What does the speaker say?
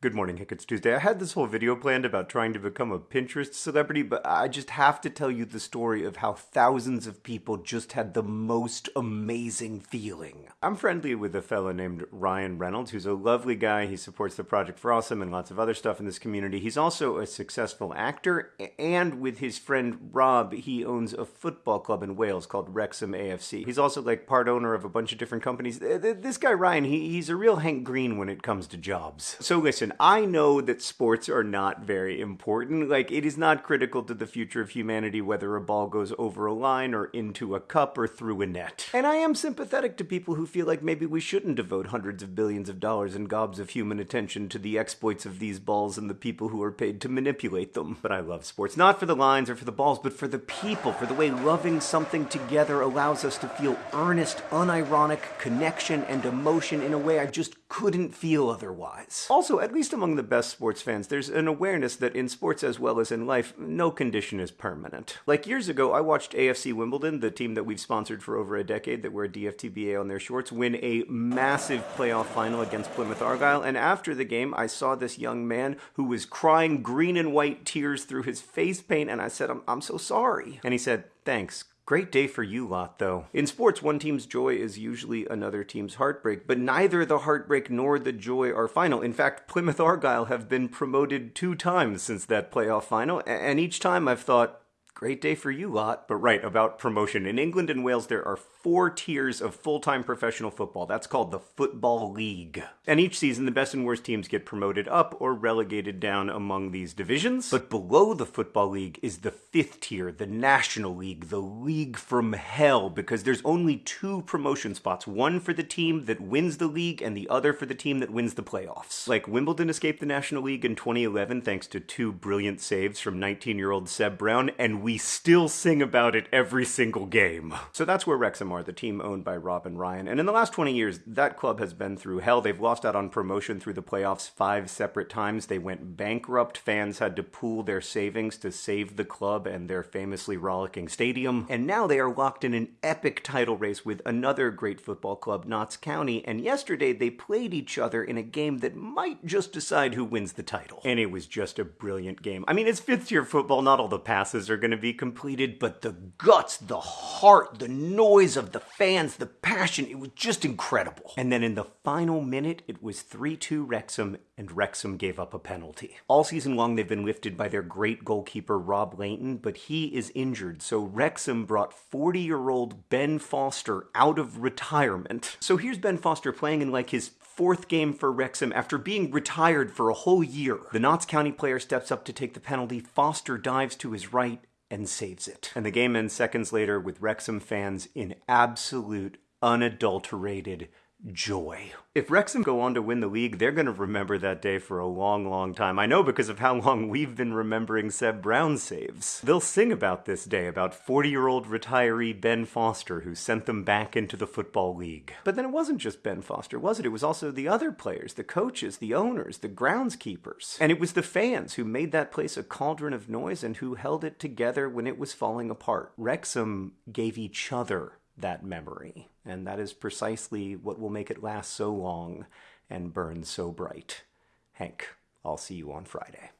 Good morning, Hank. It's Tuesday. I had this whole video planned about trying to become a Pinterest celebrity, but I just have to tell you the story of how thousands of people just had the most amazing feeling. I'm friendly with a fella named Ryan Reynolds, who's a lovely guy. He supports the Project for Awesome and lots of other stuff in this community. He's also a successful actor, and with his friend Rob, he owns a football club in Wales called Wrexham AFC. He's also like part owner of a bunch of different companies. This guy Ryan, he's a real Hank Green when it comes to jobs. So listen, listen, I know that sports are not very important. Like, it is not critical to the future of humanity whether a ball goes over a line or into a cup or through a net. And I am sympathetic to people who feel like maybe we shouldn't devote hundreds of billions of dollars and gobs of human attention to the exploits of these balls and the people who are paid to manipulate them. But I love sports, not for the lines or for the balls, but for the people, for the way loving something together allows us to feel earnest, unironic connection and emotion in a way I just couldn't feel otherwise. Also, at least among the best sports fans, there's an awareness that in sports as well as in life, no condition is permanent. Like years ago, I watched AFC Wimbledon, the team that we've sponsored for over a decade that wear DFTBA on their shorts, win a massive playoff final against Plymouth Argyle. And after the game, I saw this young man who was crying green and white tears through his face paint, and I said, I'm, I'm so sorry. And he said, Thanks. Great day for you lot, though. In sports, one team's joy is usually another team's heartbreak, but neither the heartbreak nor the joy are final. In fact, Plymouth Argyle have been promoted two times since that playoff final, and each time I've thought, Great day for you lot. But right, about promotion. In England and Wales, there are four tiers of full-time professional football. That's called the Football League. And each season, the best and worst teams get promoted up or relegated down among these divisions. But below the Football League is the fifth tier, the National League, the league from hell, because there's only two promotion spots. One for the team that wins the league and the other for the team that wins the playoffs. Like Wimbledon escaped the National League in 2011 thanks to two brilliant saves from 19-year-old Seb Brown, and we still sing about it every single game. So that's where Wrexham are, the team owned by Rob and Ryan. And in the last 20 years, that club has been through hell. They've lost out on promotion through the playoffs five separate times. They went bankrupt. Fans had to pool their savings to save the club and their famously rollicking stadium. And now they are locked in an epic title race with another great football club, Notts County. And yesterday they played each other in a game that might just decide who wins the title. And it was just a brilliant game. I mean, it's fifth tier football. Not all the passes are going to be completed, but the guts, the heart, the noise of the fans, the passion, it was just incredible. And then in the final minute, it was 3-2 Wrexham, and Wrexham gave up a penalty. All season long, they've been lifted by their great goalkeeper, Rob Lainton, but he is injured, so Wrexham brought 40-year-old Ben Foster out of retirement. So here's Ben Foster playing in like his fourth game for Wrexham after being retired for a whole year. The Notts County player steps up to take the penalty. Foster dives to his right and saves it. And the game ends seconds later with Wrexham fans in absolute, unadulterated joy. If Wrexham go on to win the league, they're going to remember that day for a long, long time. I know because of how long we've been remembering Seb Brown's saves. They'll sing about this day, about 40-year-old retiree Ben Foster who sent them back into the Football League. But then it wasn't just Ben Foster, was it? It was also the other players, the coaches, the owners, the groundskeepers. And it was the fans who made that place a cauldron of noise and who held it together when it was falling apart. Wrexham gave each other that memory. And that is precisely what will make it last so long and burn so bright. Hank, I'll see you on Friday.